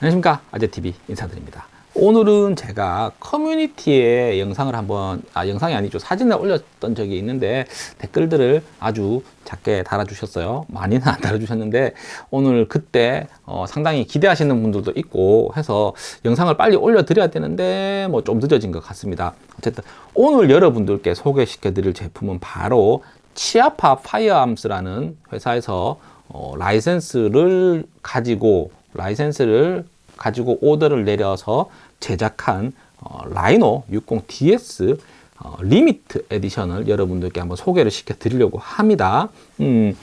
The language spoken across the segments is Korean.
안녕하십니까? 아재TV 인사드립니다. 오늘은 제가 커뮤니티에 영상을 한번 아 영상이 아니죠. 사진을 올렸던 적이 있는데 댓글들을 아주 작게 달아주셨어요. 많이는 안 달아주셨는데 오늘 그때 어, 상당히 기대하시는 분들도 있고 해서 영상을 빨리 올려드려야 되는데 뭐 좀 늦어진 것 같습니다. 어쨌든 오늘 여러분들께 소개시켜 드릴 제품은 바로 치아파 파이어암스라는 회사에서 어, 라이센스를 가지고 라이센스를 가지고 오더를 내려서 제작한 어, 라이노 60DS 어, 리미트 에디션을 여러분들께 한번 소개를 시켜 드리려고 합니다. 음,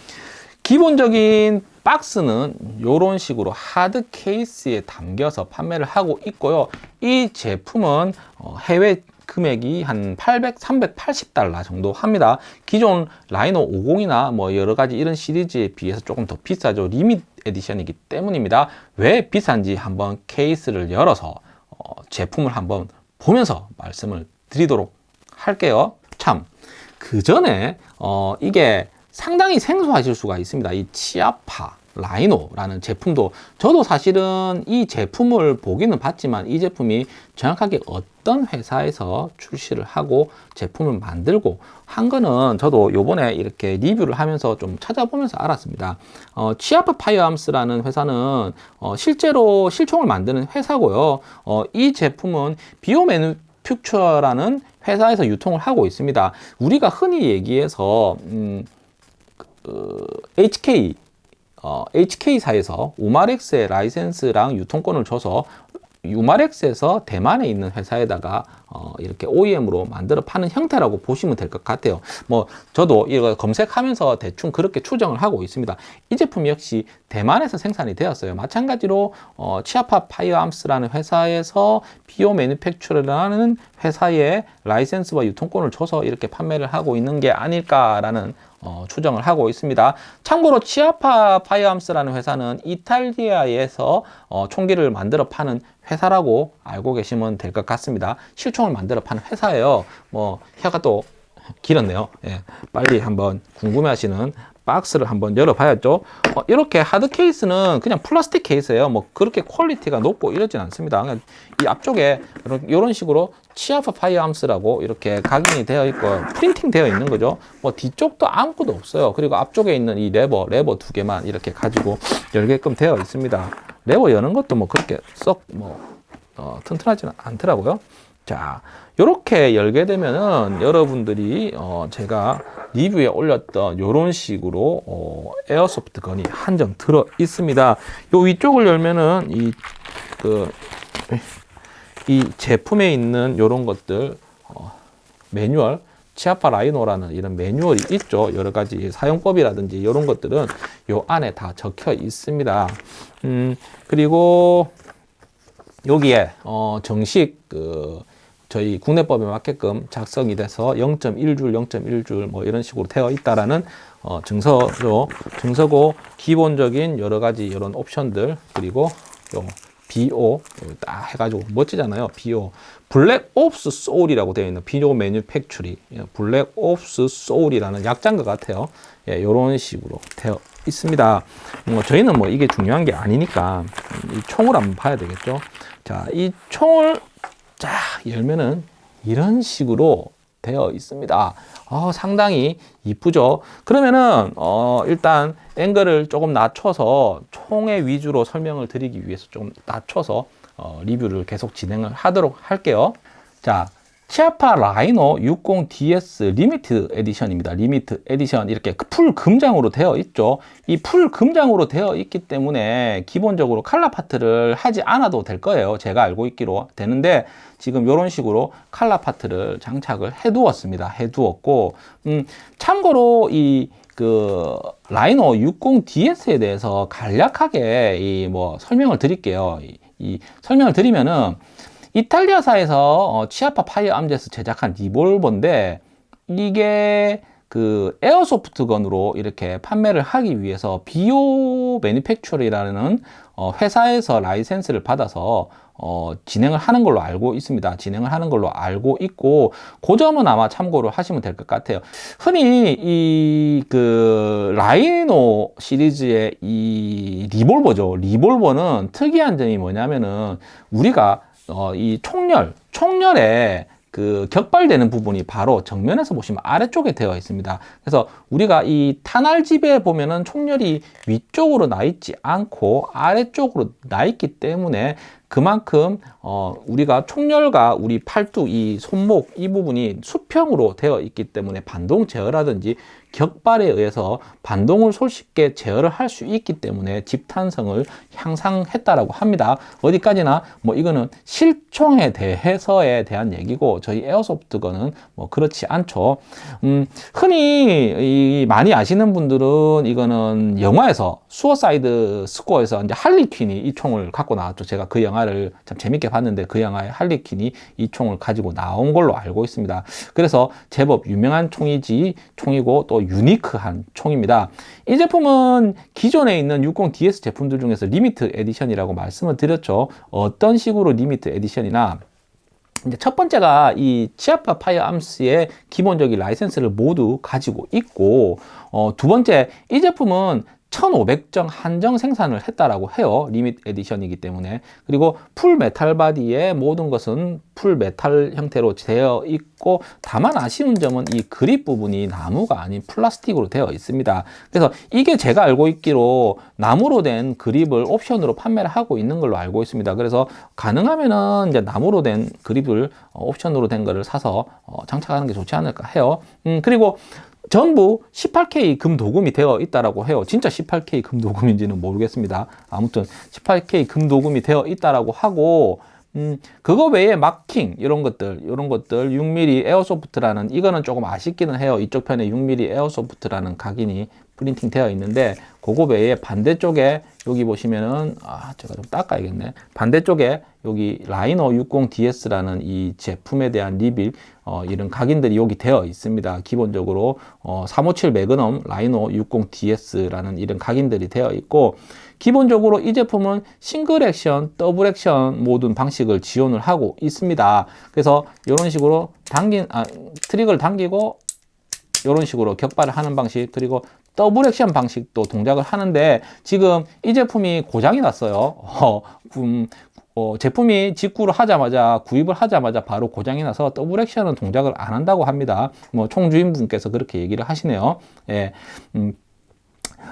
기본적인 박스는 이런 식으로 hard case에 담겨서 판매를 하고 있고요. 이 제품은 어, 해외 금액이 한 800, 380달러 정도 합니다. 기존 Rhino 50이나 뭐 여러 가지 이런 시리즈에 비해서 조금 더 비싸죠. limit edition이기 때문입니다. 왜 비싼지 한번 케이스를 열어서 어, 제품을 한번 보면서 말씀을 드리도록 할게요. 참, 그 전에 어, 이게 상당히 생소하실 수가 있습니다. 이 Chiappa Rhino라는 제품도 저도 사실은 이 제품을 보기는 봤지만 이 제품이 정확하게 어떤 회사에서 출시를 하고 제품을 만들고 한 거는 저도 요번에 이렇게 리뷰를 하면서 좀 찾아보면서 알았습니다. 어, Chiappa Firearms라는 회사는 어, 실제로 실총을 만드는 회사고요. 어, 이 제품은 BO Manufacture라는 회사에서 유통을 하고 있습니다. 우리가 흔히 얘기해서 음, 그, HK 어, HK사에서 Umarex에 라이센스랑 유통권을 줘서 Umarex에서 대만에 있는 회사에다가 어, 이렇게 OEM으로 만들어 파는 형태라고 보시면 될 것 같아요. 뭐 저도 이거 검색하면서 대충 그렇게 추정을 하고 있습니다. 이 제품 역시 대만에서 생산이 되었어요. 마찬가지로 어, Chiappa Firearms라는 회사에서 BO Manufacture라는 회사에 라이센스와 유통권을 줘서 이렇게 판매를 하고 있는 게 아닐까라는 어, 추정을 하고 있습니다. 참고로 Chiappa Firearms라는 회사는 이탈리아에서 어, 총기를 만들어 파는 회사라고 알고 계시면 될 것 같습니다. 실총을 만들어 파는 회사예요. 뭐 혀가 또 길었네요. 예, 빨리 한번 궁금해하시는 박스를 한번 열어봐야죠. 어, 이렇게 hard case는 그냥 플라스틱 케이스예요. 뭐 그렇게 퀄리티가 높고 이러진 않습니다. 그냥 이 앞쪽에 이런, 식으로 Chiappa Firearms라고 이렇게 각인이 되어 있고 printing 되어 있는 거죠. 뭐 뒤쪽도 아무것도 없어요. 그리고 앞쪽에 있는 이 레버, 레버 두 개만 이렇게 가지고 열게끔 되어 있습니다. 레버 여는 것도 뭐 그렇게 썩 뭐 어, 튼튼하지는 않더라고요. 자, 이렇게 열게 되면은 여러분들이 어, 제가 리뷰에 올렸던 이런 식으로 어, 에어소프트 건이 한정 들어 있습니다. 요 위쪽을 열면은 이 그, 이 제품에 있는 이런 것들 어, 매뉴얼 치아파 라이노라는 이런 매뉴얼이 있죠. 여러 가지 사용법이라든지 이런 것들은 요 안에 다 적혀 있습니다. 음, 그리고 여기에 어, 정식 그 저희 국내법에 맞게끔 작성이 돼서 0.1줄, 0.1줄 뭐 이런 식으로 되어 있다라는 어, 증서로 증서고 기본적인 여러 가지 이런 옵션들 그리고 요 BO 딱 해가지고 멋지잖아요. BO Black Ops Soul이라고 되어 있는 BO Manufacture Black Ops Soul이라는 약자인 것 같아요. 예, 이런 식으로 되어 있습니다. 뭐 저희는 뭐 이게 중요한 게 아니니까 이 총을 한번 봐야 되겠죠. 자, 이 총을 쫙 열면은 이런 식으로 되어 있습니다. 어, 상당히 이쁘죠. 그러면은 어, 일단 앵글을 조금 낮춰서 총의 위주로 설명을 드리기 위해서 좀 낮춰서 어, 리뷰를 계속 진행을 하도록 할게요. 자, 치아파 라이노 60DS 리미트 에디션입니다. 리미트 에디션 이렇게 full 금장으로 되어 있죠. 이 full 금장으로 되어 있기 때문에 기본적으로 칼라 파트를 하지 않아도 될 거예요. 제가 알고 있기로 되는데 지금 이런 식으로 칼라 파트를 장착을 해 두었습니다. 해 두었고 음, 참고로 이 그 Rhino 60DS에 대해서 간략하게 이 뭐 설명을 드릴게요. 이, 이 설명을 드리면은 이탈리아사에서 어, Chiappa Firearms에서 제작한 리볼버인데 이게 그 airsoft gun으로 이렇게 판매를 하기 위해서 BO 코 Manufacture라는 어, 회사에서 라이센스를 받아서 어, 진행을 하는 걸로 알고 있습니다. 진행을 하는 걸로 알고 있고, 그 점은 아마 참고를 하시면 될 것 같아요. 흔히 이 그 Rhino 시리즈의 이 리볼버죠. 리볼버는 특이한 점이 뭐냐면은 우리가 어, 이 총열, 총열에 그 격발되는 부분이 바로 정면에서 보시면 아래쪽에 되어 있습니다. 그래서 우리가 이 탄알집에 보면은 총열이 위쪽으로 나 있지 않고 아래쪽으로 나 있기 때문에 그만큼 어 우리가 총열과 우리 팔뚝 이 손목 이 부분이 수평으로 되어 있기 때문에 반동 제어라든지 격발에 의해서 반동을 손쉽게 제어를 할 수 있기 때문에 집탄성을 향상했다라고 합니다. 어디까지나 뭐 이거는 실총에 대해서에 대한 얘기고 저희 airsoft gun은 뭐 그렇지 않죠. 음, 흔히 이 많이 아시는 분들은 이거는 영화에서 Suicide Squad에서 이제 Harley Quinn이 이 총을 갖고 나왔죠. 제가 그 영화를 참 재밌게 봤는데 그 영화에 Harley Quinn이 이 총을 가지고 나온 걸로 알고 있습니다. 그래서 제법 유명한 총이지 총이고 또 unique한 총입니다. 이 제품은 기존에 있는 60DS 제품들 중에서 limit edition이라고 말씀을 드렸죠. 어떤 식으로 limit edition이냐 이제 첫 번째가 이 Chiappa Firearms의 기본적인 라이센스를 모두 가지고 있고 어, 두 번째 이 제품은 1500정 한정 생산을 했다라고 해요. limit edition이기 때문에. 그리고 full metal body의 모든 것은 full metal 형태로 되어 있고 다만 아쉬운 점은 이 그립 부분이 나무가 아닌 플라스틱으로 되어 있습니다. 그래서 이게 제가 알고 있기로 나무로 된 그립을 옵션으로 판매를 하고 있는 걸로 알고 있습니다. 그래서 가능하면은 이제 나무로 된 그립을 옵션으로 된 거를 사서 어, 장착하는 게 좋지 않을까 해요. 음, 그리고 전부 18K 금도금이 되어 있다라고 해요. 진짜 18K 금도금인지는 모르겠습니다. 아무튼 18K 금도금이 되어 있다라고 하고 음, 그거 외에 마킹 이런 것들 이런 것들 6mm airsoft라는 이거는 조금 아쉽기는 해요. 이쪽 편에 6mm airsoft라는 각인이 프린팅 되어 있는데 그거 외에 반대쪽에 여기 보시면은 아 제가 좀 닦아야겠네. 반대쪽에 여기 Rhino 60DS라는 이 제품에 대한 리빌 어, 이런 각인들이 여기 되어 있습니다. 기본적으로 어, 357 Magnum Rhino 60DS라는 이런 각인들이 되어 있고 기본적으로 이 제품은 single action, double action 모든 방식을 지원을 하고 있습니다. 그래서 이런 식으로 당긴 아, trigger를 당기고 이런 식으로 격발을 하는 방식 그리고 double action 방식도 동작을 하는데 지금 이 제품이 고장이 났어요. 어, 음, 어, 제품이 직구를 하자마자 구입을 하자마자 바로 고장이 나서 double action은 동작을 안 한다고 합니다. 뭐 총주인분께서 그렇게 얘기를 하시네요. 예, 음,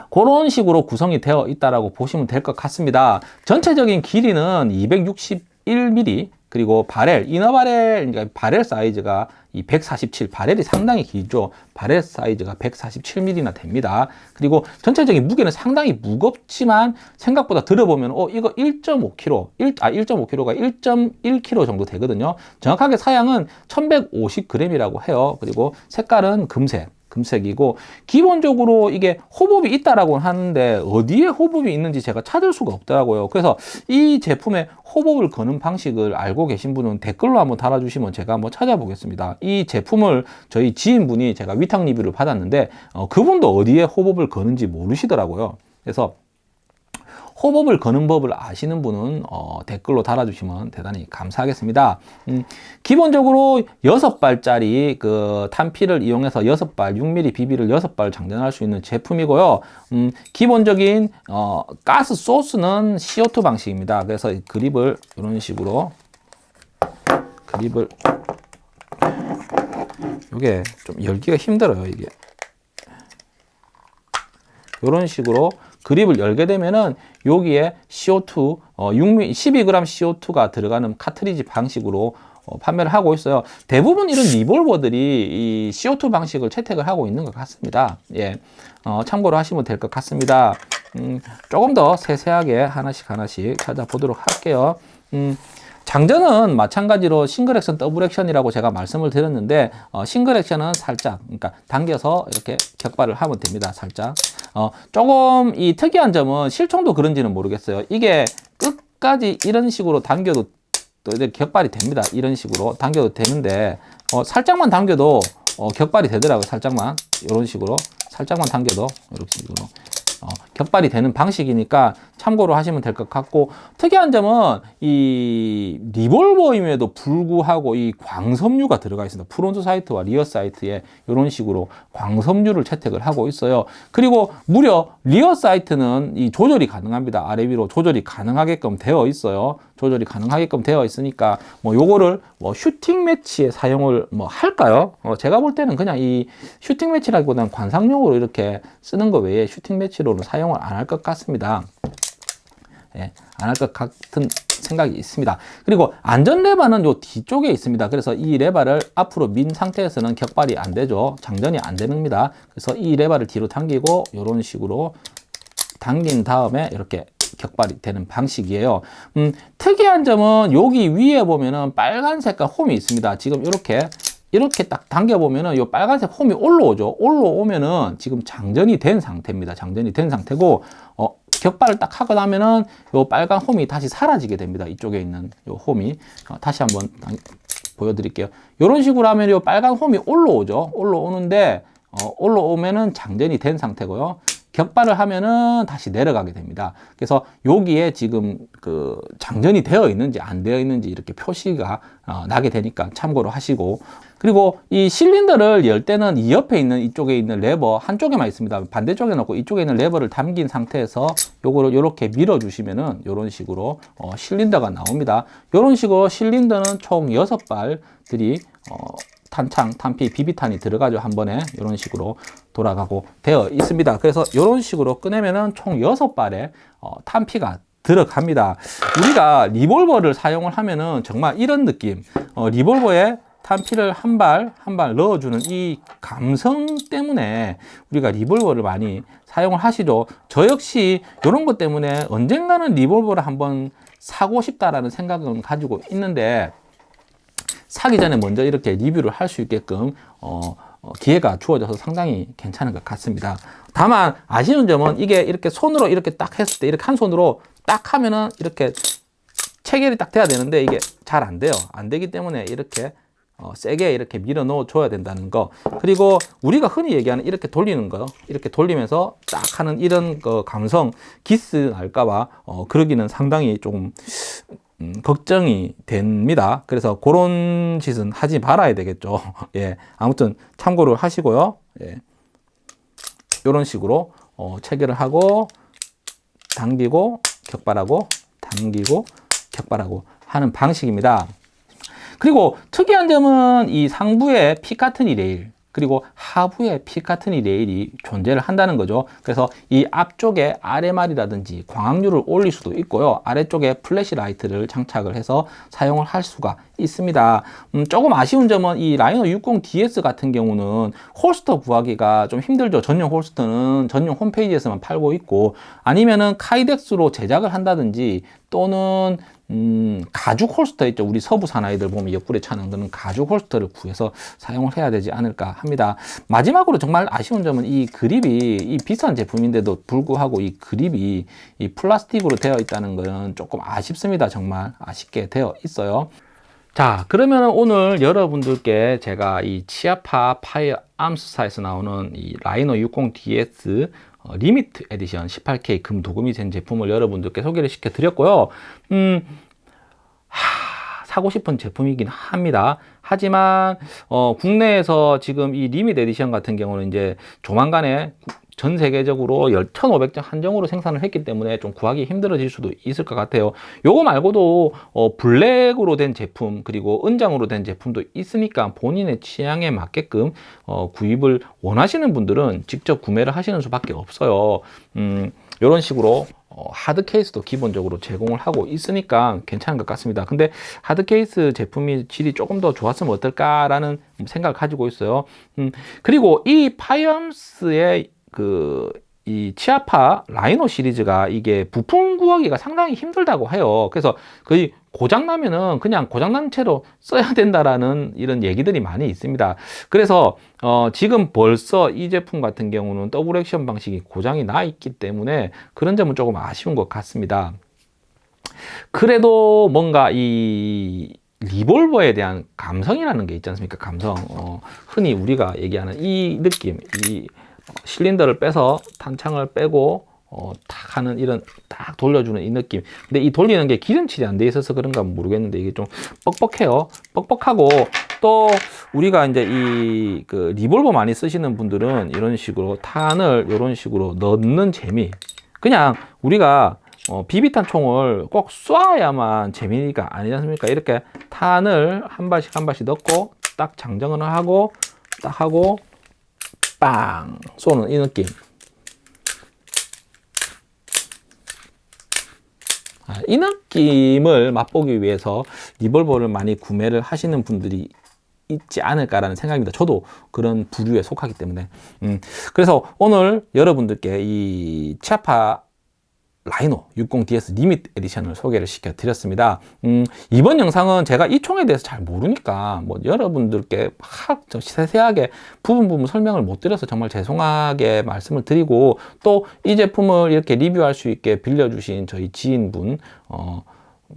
그런 식으로 구성이 되어 있다고 보시면 될 것 같습니다. 전체적인 길이는 261mm 그리고 barrel, inner barrel, 그러니까 바렐 사이즈가 이 147, 바렐이 상당히 길죠. 바렐 사이즈가 147mm나 됩니다. 그리고 전체적인 무게는 상당히 무겁지만 생각보다 들어보면 어 이거 1.5kg, 1, 아 1.5kg가 1.1kg 정도 되거든요. 정확하게 사양은 1150g이라고 해요. 그리고 색깔은 금색. 금색이고 기본적으로 이게 호흡이 있다라고 하는데 어디에 호흡이 있는지 제가 찾을 수가 없더라고요. 그래서 이 제품의 호흡을 거는 방식을 알고 계신 분은 댓글로 한번 달아주시면 제가 한번 찾아보겠습니다. 이 제품을 저희 지인분이 제가 위탁 리뷰를 받았는데 어, 그분도 어디에 호흡을 거는지 모르시더라고요. 그래서 호법을 거는 법을 아시는 분은 어, 댓글로 달아주시면 대단히 감사하겠습니다. 음, 기본적으로 6발짜리 그 탄피를 이용해서 6발 6mm 비비를 6발 장전할 수 있는 제품이고요. 음, 기본적인 어, 가스 소스는 CO2 방식입니다. 그래서 그립을 이런 식으로 그립을 이게 좀 열기가 힘들어요 이게 이런 식으로 그립을 열게 되면은 여기에 CO2 어, 6mm, 12g CO2가 들어가는 카트리지 방식으로 어, 판매를 하고 있어요. 대부분 이런 리볼버들이 이 CO2 방식을 채택을 하고 있는 것 같습니다. 예, 어, 참고로 하시면 될 것 같습니다. 음, 조금 더 세세하게 하나씩 하나씩 찾아보도록 할게요. 음, 장전은 마찬가지로 single action, double action이라고 제가 말씀을 드렸는데 어, single action은 살짝 그러니까 당겨서 이렇게 격발을 하면 됩니다. 살짝 어, 조금 이 특이한 점은 실총도 그런지는 모르겠어요. 이게 끝까지 이런 식으로 당겨도 또 이제 격발이 됩니다. 이런 식으로 당겨도 되는데 어, 살짝만 당겨도 어, 격발이 되더라고요. 살짝만 이런 식으로 살짝만 당겨도 이렇게 식으로 어, 격발이 되는 방식이니까 참고로 하시면 될 것 같고 특이한 점은 이 리볼버임에도 불구하고 이 광섬유가 들어가 있습니다. front sight와 rear sight에 이런 식으로 광섬유를 채택을 하고 있어요. 그리고 무려 rear sight는 이 조절이 가능합니다. 아래 위로 조절이 가능하게끔 되어 있어요. 조절이 가능하게끔 되어 있으니까 뭐 요거를 뭐 shooting match에 사용을 뭐 할까요? 어, 제가 볼 때는 그냥 이 shooting match라기보다는 관상용으로 이렇게 쓰는 거 외에 shooting match로는 사용 을 안 할 것 같습니다. 예, 안 할 것 같은 생각이 있습니다. 그리고 안전 레바는 요 뒤쪽에 있습니다. 그래서 이 레바를 앞으로 민 상태에서는 격발이 안 되죠. 장전이 안 됩니다. 그래서 이 레바를 뒤로 당기고 이런 식으로 당긴 다음에 이렇게 격발이 되는 방식이에요. 음, 특이한 점은 여기 위에 보면은 빨간 색깔 홈이 있습니다. 지금 이렇게 이렇게 딱 당겨 보면은 이 빨간색 홈이 올라오죠. 올라오면은 지금 장전이 된 상태입니다. 장전이 된 상태고 어, 격발을 딱 하고 나면은 이 빨간 홈이 다시 사라지게 됩니다. 이쪽에 있는 이 홈이 어, 다시 한번 보여드릴게요. 이런 식으로 하면 이 빨간 홈이 올라오죠. 올라오는데 어, 올라오면은 장전이 된 상태고요. 격발을 하면은 다시 내려가게 됩니다. 그래서 여기에 지금 그 장전이 되어 있는지 안 되어 있는지 이렇게 표시가 어, 나게 되니까 참고로 하시고 그리고 이 실린더를 열 때는 이 옆에 있는 이쪽에 있는 레버 한쪽에만 있습니다. 반대쪽에 놓고 이쪽에 있는 레버를 당긴 상태에서 요거를 이렇게 밀어 주시면은 이런 식으로 어, 실린더가 나옵니다. 이런 식으로 실린더는 총 여섯 발들이 어, 탄창, 탄피, 비비탄이 들어가죠. 한 번에 이런 식으로 돌아가고 되어 있습니다. 그래서 이런 식으로 꺼내면은 총 6발의 어, 탄피가 들어갑니다. 우리가 리볼버를 사용을 하면은 정말 이런 느낌. 어, 리볼버에 탄피를 한 발 한 발 넣어주는 이 감성 때문에 우리가 리볼버를 많이 사용을 하시죠. 저 역시 이런 것 때문에 언젠가는 리볼버를 한번 사고 싶다라는 생각은 가지고 있는데 사기 전에 먼저 이렇게 리뷰를 할 수 있게끔 어, 어, 기회가 주어져서 상당히 괜찮은 것 같습니다. 다만 아쉬운 점은 이게 이렇게 손으로 이렇게 딱 했을 때 이렇게 한 손으로 딱 하면은 이렇게 체결이 딱 돼야 되는데 이게 잘 안 돼요. 안 되기 때문에 이렇게 어, 세게 이렇게 밀어 넣어 줘야 된다는 거 그리고 우리가 흔히 얘기하는 이렇게 돌리는 거 이렇게 돌리면서 딱 하는 이런 그 감성 기스 날까봐 어, 그러기는 상당히 조금 음, 걱정이 됩니다. 그래서 그런 짓은 하지 말아야 되겠죠. 예, 아무튼 참고를 하시고요. 예, 이런 식으로 어, 체결을 하고 당기고 격발하고 당기고 격발하고 하는 방식입니다. 그리고 특이한 점은 이 상부에 Picatinny 레일 그리고 하부에 Picatinny 레일이 존재를 한다는 거죠. 그래서 이 앞쪽에 RMR이라든지 광학류를 올릴 수도 있고요. 아래쪽에 flashlight를 장착을 해서 사용을 할 수가 있습니다. 음, 조금 아쉬운 점은 이 Rhino 60DS 같은 경우는 holster 구하기가 좀 힘들죠. 전용 holster는 전용 홈페이지에서만 팔고 있고 아니면은 Kydex로 제작을 한다든지 또는 음, 가죽 holster 있죠. 우리 서부 사나이들 보면 옆구리 차는 그런 가죽 holster를 구해서 사용을 해야 되지 않을까 합니다. 마지막으로 정말 아쉬운 점은 이 그립이 이 비싼 제품인데도 불구하고 이 그립이 이 플라스틱으로 되어 있다는 것은 조금 아쉽습니다. 정말 아쉽게 되어 있어요. 자 그러면 오늘 여러분들께 제가 이 Chiappa Firearms사에서 나오는 이 Rhino 60DS 어, limit edition 18K 금 도금이 된 제품을 여러분들께 소개를 시켜 드렸고요. 음, 하, 사고 싶은 제품이긴 합니다. 하지만 어, 국내에서 지금 이 limit edition 같은 경우는 이제 조만간에 전 세계적으로 1,500장 한정으로 생산을 했기 때문에 좀 구하기 힘들어질 수도 있을 것 같아요. 요거 말고도 어, 블랙으로 된 제품 그리고 은장으로 된 제품도 있으니까 본인의 취향에 맞게끔 어, 구입을 원하시는 분들은 직접 구매를 하시는 수밖에 없어요. 음, 이런 식으로 어, 하드 케이스도 기본적으로 제공을 하고 있으니까 괜찮은 것 같습니다. 근데 하드 케이스 제품이 질이 조금 더 좋았으면 어떨까 라는 생각을 가지고 있어요. 음, 그리고 이 파이엄스의 그 이 치아파 라이노 시리즈가 이게 부품 구하기가 상당히 힘들다고 해요. 그래서 거의 고장 나면은 그냥 고장 난 채로 써야 된다라는 이런 얘기들이 많이 있습니다. 그래서 어 지금 벌써 이 제품 같은 경우는 더블 액션 방식이 고장이 나 있기 때문에 그런 점은 조금 아쉬운 것 같습니다. 그래도 뭔가 이 리볼버에 대한 감성이라는 게 있지 않습니까? 감성. 어, 흔히 우리가 얘기하는 이 느낌, 이 실린더를 빼서 탄창을 빼고 어, 탁 하는 이런 딱 돌려주는 이 느낌. 근데 이 돌리는 게 기름칠이 안 돼 있어서 그런가 모르겠는데 이게 좀 뻑뻑해요. 뻑뻑하고 또 우리가 이제 이 그 리볼버 많이 쓰시는 분들은 이런 식으로 탄을 이런 식으로 넣는 재미. 그냥 우리가 어, 비비탄 총을 꼭 쏴야만 재미가 아니지 않습니까? 이렇게 탄을 한 발씩 한 발씩 넣고 딱 장전을 하고 딱 하고 빵 쏘는 이 느낌. 아, 이 느낌을 맛보기 위해서 리볼버를 많이 구매를 하시는 분들이 있지 않을까라는 생각입니다. 저도 그런 부류에 속하기 때문에. 음, 그래서 오늘 여러분들께 이 치아파 라이노 60DS 리밋 에디션을 소개를 시켜 드렸습니다. 음, 이번 영상은 제가 이 총에 대해서 잘 모르니까 뭐 여러분들께 막 세세하게 부분 부분 설명을 못 드려서 정말 죄송하게 말씀을 드리고 또 이 제품을 이렇게 리뷰할 수 있게 빌려주신 저희 지인분 어,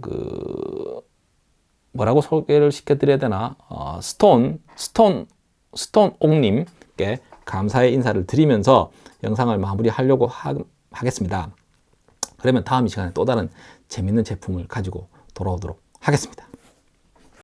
그 뭐라고 소개를 시켜드려야 되나 어, 스톤 스톤 스톤 옥님께 감사의 인사를 드리면서 영상을 마무리하려고 하, 하겠습니다. 그러면 다음 이 시간에 또 다른 재밌는 제품을 가지고 돌아오도록 하겠습니다.